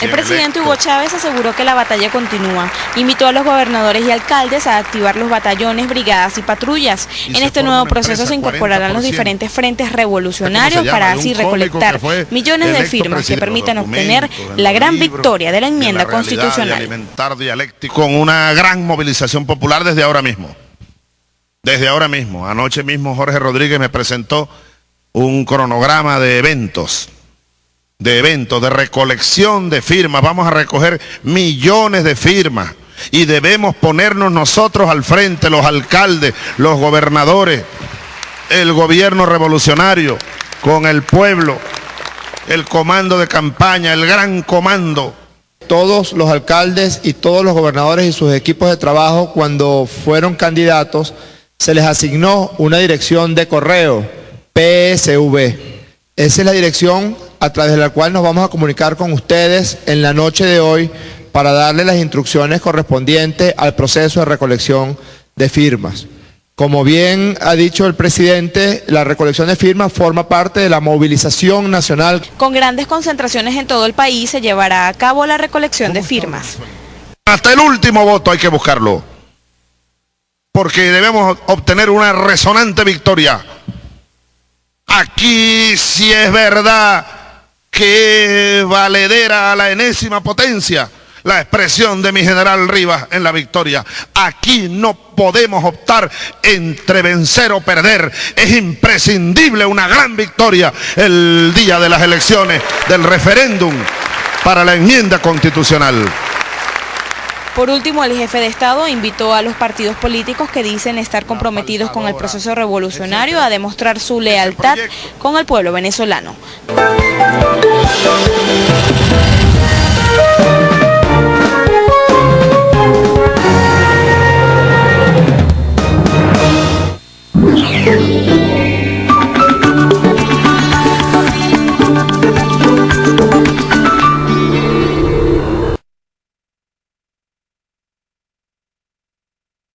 El presidente Hugo Chávez aseguró que la batalla continúa. Invitó a los gobernadores y alcaldes a activar los batallones, brigadas y patrullas. en este nuevo proceso se incorporarán los diferentes frentes revolucionarios para así recolectar millones de firmas que permitan obtener la gran victoria de la enmienda constitucional. alimentar dialéctico con una gran movilización popular desde ahora mismo. Desde ahora mismo. Anoche mismo Jorge Rodríguez me presentó un cronograma de eventos de eventos, de recolección de firmas. Vamos a recoger millones de firmas y debemos ponernos nosotros al frente, los alcaldes, los gobernadores, el gobierno revolucionario, con el pueblo, el comando de campaña, el gran comando. Todos los alcaldes y todos los gobernadores y sus equipos de trabajo, cuando fueron candidatos, se les asignó una dirección de correo, PSV. Esa es la dirección a través de la cual nos vamos a comunicar con ustedes en la noche de hoy para darle las instrucciones correspondientes al proceso de recolección de firmas. Como bien ha dicho el presidente, la recolección de firmas forma parte de la movilización nacional. Con grandes concentraciones en todo el país se llevará a cabo la recolección de firmas. Hasta el último voto hay que buscarlo, porque debemos obtener una resonante victoria. Aquí si es verdad que valedera a la enésima potencia la expresión de mi general Rivas en la victoria. Aquí no podemos optar entre vencer o perder. Es imprescindible una gran victoria el día de las elecciones, del referéndum para la enmienda constitucional. Por último, el jefe de Estado invitó a los partidos políticos que dicen estar comprometidos con el proceso revolucionario a demostrar su lealtad con el pueblo venezolano.